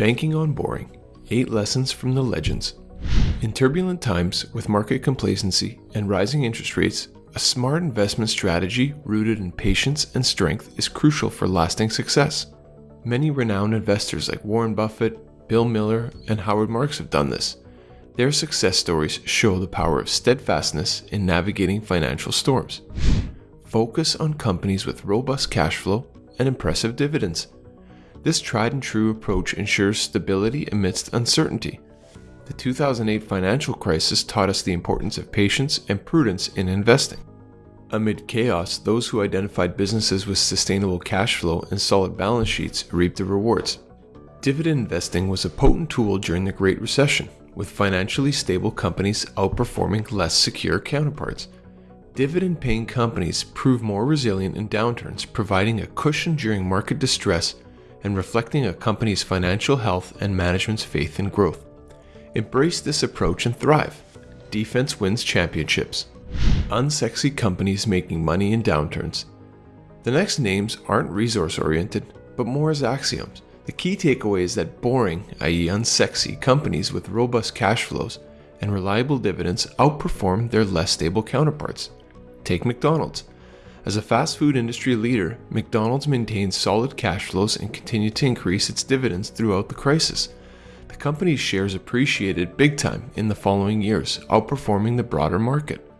Banking on Boring 8 Lessons from the Legends. In turbulent times, with market complacency and rising interest rates, a smart investment strategy rooted in patience and strength is crucial for lasting success. Many renowned investors like Warren Buffett, Bill Miller, and Howard Marks have done this. Their success stories show the power of steadfastness in navigating financial storms. Focus on companies with robust cash flow and impressive dividends. This tried and true approach ensures stability amidst uncertainty. The 2008 financial crisis taught us the importance of patience and prudence in investing. Amid chaos, those who identified businesses with sustainable cash flow and solid balance sheets reaped the rewards. Dividend investing was a potent tool during the Great Recession, with financially stable companies outperforming less secure counterparts. Dividend paying companies prove more resilient in downturns, providing a cushion during market distress and reflecting a company's financial health and management's faith in growth. Embrace this approach and thrive. Defense wins championships. Unsexy companies making money in downturns. The next names aren't resource oriented, but more as axioms. The key takeaway is that boring, i.e., unsexy, companies with robust cash flows and reliable dividends outperform their less stable counterparts. Take McDonald's. As a fast food industry leader, McDonald's maintained solid cash flows and continued to increase its dividends throughout the crisis. The company's shares appreciated big time in the following years, outperforming the broader market.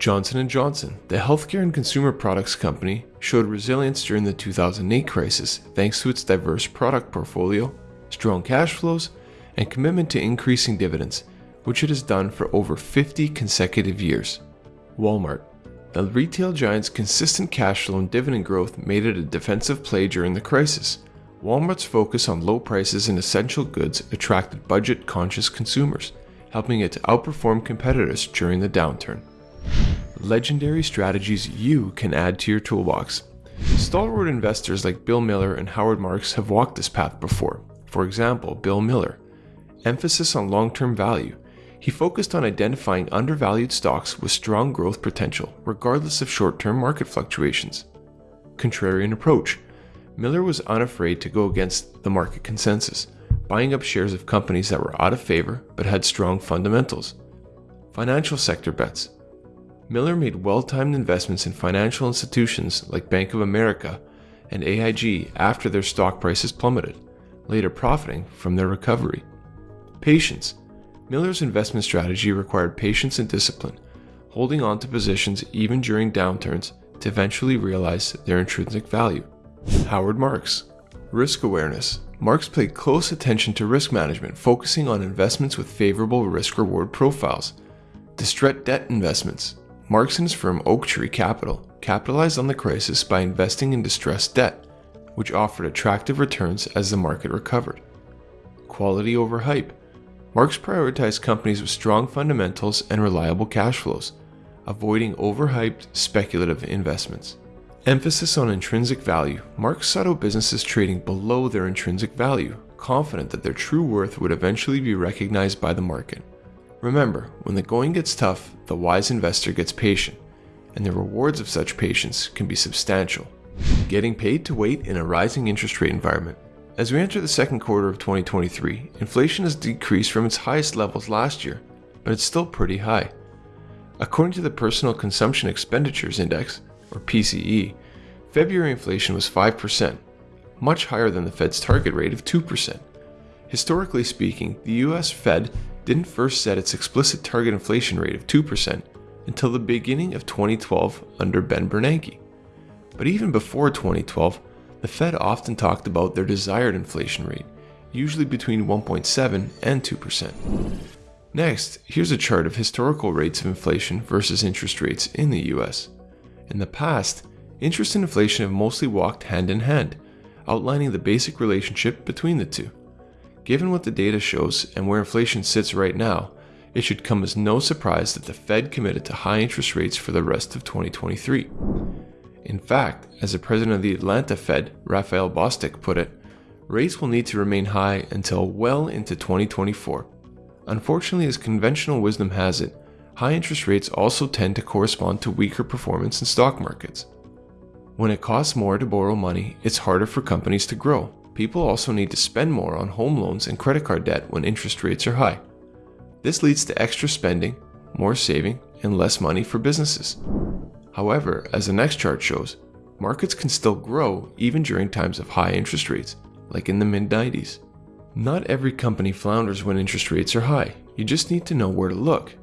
Johnson & Johnson, the healthcare and consumer products company, showed resilience during the 2008 crisis thanks to its diverse product portfolio, strong cash flows, and commitment to increasing dividends, which it has done for over 50 consecutive years. Walmart, the retail giant's consistent cash flow and dividend growth made it a defensive play during the crisis. Walmart's focus on low prices and essential goods attracted budget conscious consumers, helping it to outperform competitors during the downturn. Legendary strategies you can add to your toolbox. Stalwart investors like Bill Miller and Howard Marks have walked this path before. For example, Bill Miller. Emphasis on long term value. He focused on identifying undervalued stocks with strong growth potential, regardless of short term market fluctuations. Contrarian approach. Miller was unafraid to go against the market consensus, buying up shares of companies that were out of favor but had strong fundamentals. Financial sector bets. Miller made well timed investments in financial institutions like Bank of America and AIG after their stock prices plummeted, later profiting from their recovery. Patience. Miller's investment strategy required patience and discipline, holding on to positions even during downturns to eventually realize their intrinsic value. Howard Marks. Risk awareness. Marks paid close attention to risk management, focusing on investments with favorable risk reward profiles. Distressed debt investments. Marks and his firm Oaktree Capital capitalized on the crisis by investing in distressed debt, which offered attractive returns as the market recovered. Quality over hype. Marks prioritized companies with strong fundamentals and reliable cash flows, avoiding overhyped speculative investments. Emphasis on intrinsic value. Marks sought out businesses trading below their intrinsic value, confident that their true worth would eventually be recognized by the market. Remember, when the going gets tough, the wise investor gets patient, and the rewards of such patience can be substantial. Getting paid to wait in a rising interest rate environment. As we enter the second quarter of 2023, inflation has decreased from its highest levels last year, but it's still pretty high. According to the Personal Consumption Expenditures Index, or PCE, February inflation was 5%, much higher than the Fed's target rate of 2%. Historically speaking, the US Fed didn't first set its explicit target inflation rate of 2% until the beginning of 2012 under Ben Bernanke. But even before 2012, the Fed often talked about their desired inflation rate, usually between 1.7 and 2%. Next, here's a chart of historical rates of inflation versus interest rates in the US. In the past, interest and inflation have mostly walked hand in hand, outlining the basic relationship between the two. Given what the data shows and where inflation sits right now, it should come as no surprise that the Fed committed to high interest rates for the rest of 2023. In fact, as the president of the Atlanta Fed, Raphael Bostic, put it, rates will need to remain high until well into 2024. Unfortunately, as conventional wisdom has it, high interest rates also tend to correspond to weaker performance in stock markets. When it costs more to borrow money, it's harder for companies to grow. people also need to spend more on home loans and credit card debt when interest rates are high. This leads to extra spending, more saving, and less money for businesses. However, as the next chart shows, markets can still grow even during times of high interest rates, like in the mid 90s. Not every company flounders when interest rates are high, you just need to know where to look.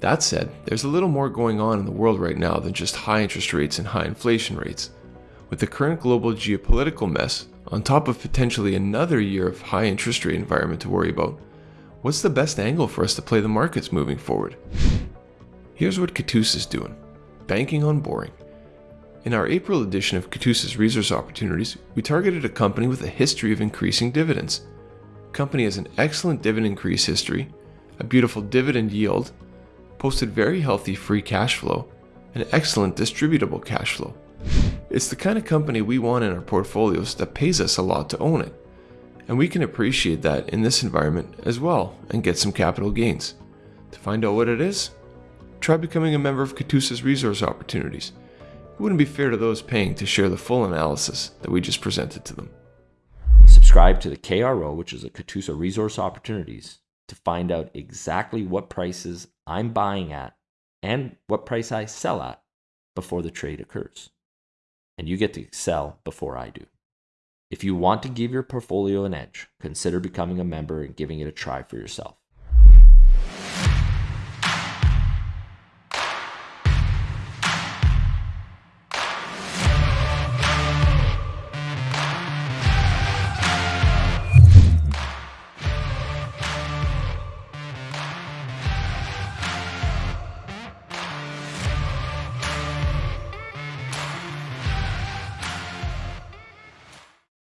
That said, there's a little more going on in the world right now than just high interest rates and high inflation rates. With the current global geopolitical mess, on top of potentially another year of high interest rate environment to worry about, what's the best angle for us to play the markets moving forward? Here's what Katusa's doing banking on boring. In our April edition of Katusa's Resource Opportunities, we targeted a company with a history of increasing dividends. The company has an excellent dividend increase history, a beautiful dividend yield, posted very healthy free cash flow, and excellent distributable cash flow. It's the kind of company we want in our portfolios that pays us a lot to own it. And we can appreciate that in this environment as well and get some capital gains. To find out what it is, try becoming a member of Katusa's resource opportunities. It wouldn't be fair to those paying to share the full analysis that we just presented to them. Subscribe to the KRO, which is a Katusa Resource Opportunities, to find out exactly what prices I'm buying at and what price I sell at before the trade occurs. And you get to sell before I do. If you want to give your portfolio an edge, consider becoming a member and giving it a try for yourself.